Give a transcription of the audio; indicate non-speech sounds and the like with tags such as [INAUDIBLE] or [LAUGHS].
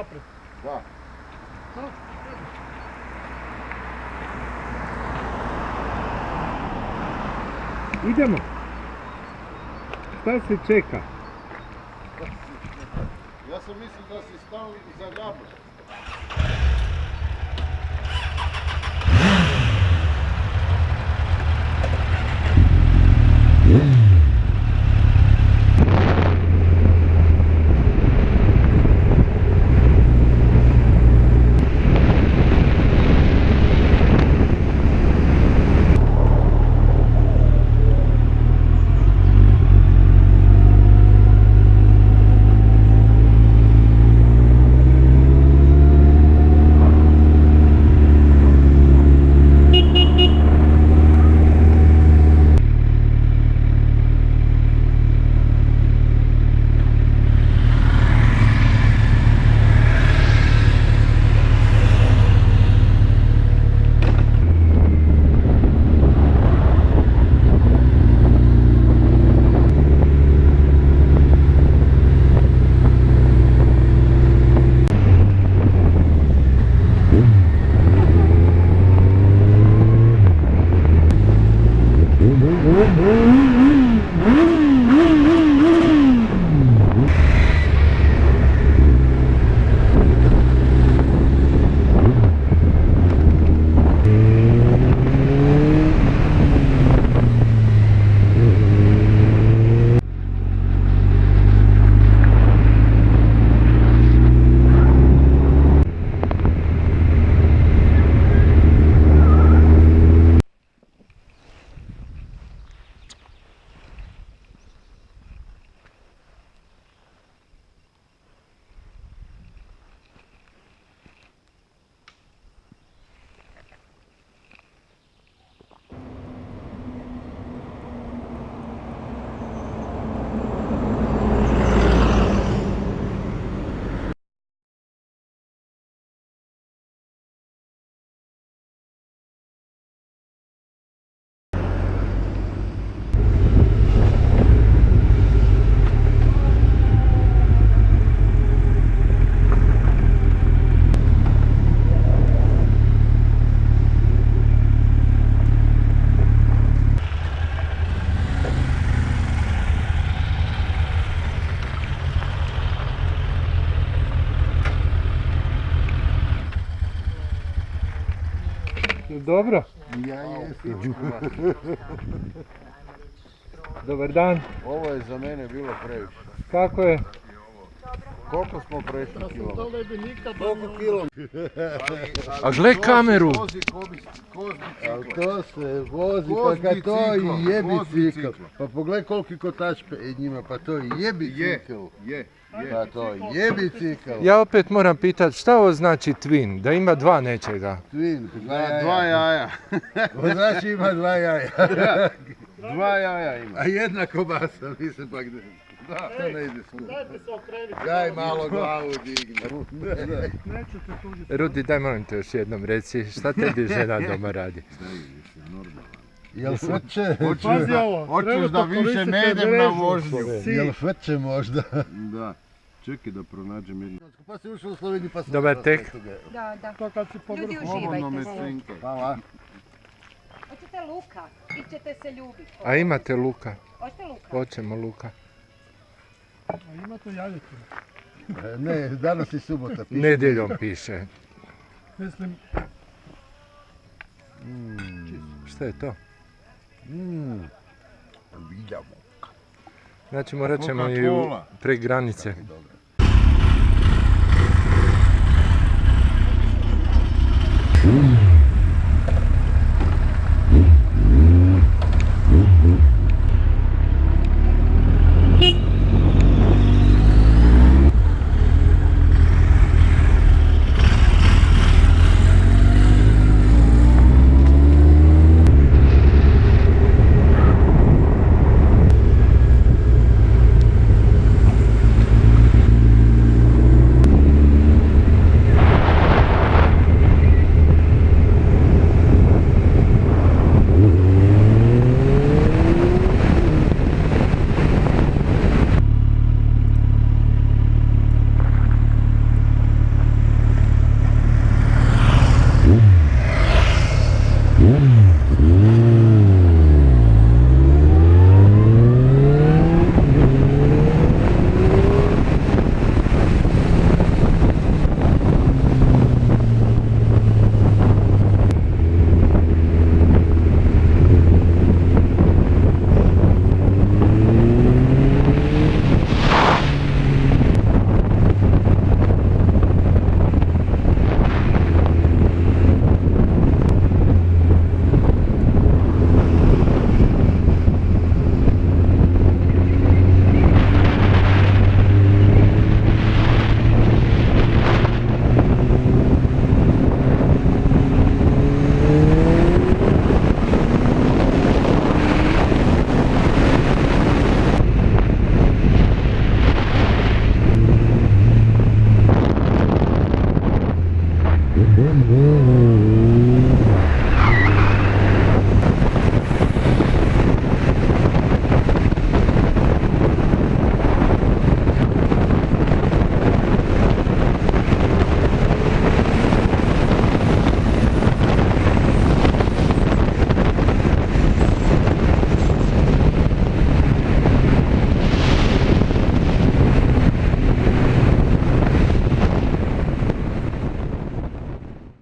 Naprijed. Da. Idemo. Šta se čeka? Ja sam mislio da si stao za gabel. Dobro. Ja jesam. Dobar dan. Ovo je za mene bilo previše. Kako je? Koliko smo prešli kilo? to ne bi nikad... Koliko kilo? A gle kameru. A biciklom. to se vozi, Voz pa kad to i je bicikl. Pa pogledaj koliki kotač njima, pa to i je bicikl. je, je. Pa to je bicikl. Ja opet moram pitat šta ovo znači twin? Da ima dva nečega. Twin, dva Da, dva jaja. jaja. [LAUGHS] Vozač ima dva jaja. [LAUGHS] Dva jaja ima. A jedna kobasa, mislim pak da... Da, to ne ide svuda. Dajte se okrenite. Daj malo glavu digni. Nećete tuđiti. Rudi, daj molim te još jednom reci, šta tebi [LAUGHS] žena doma radi? Jel frče? Pazi ovo. Hoćeš da više ne idem na vožnju. Jel frče možda? Da. Čekaj da pronađem jednu. Pa si ušao u Sloveniju pa sam... Dobar tek. Da, da. To kad si po Ljudi uživajte. Hvala. Hoćete luka? Vi ćete se ljubiti. A imate luka? Hoćete luka? Hoćemo luka. A imate jajetu. E, Ne, danas je subota. piše. Nedjeljom piše. Mislim, Šta je to? Mm. Vidjamo. Znači morat ćemo i prek granice. Dobro. Mm.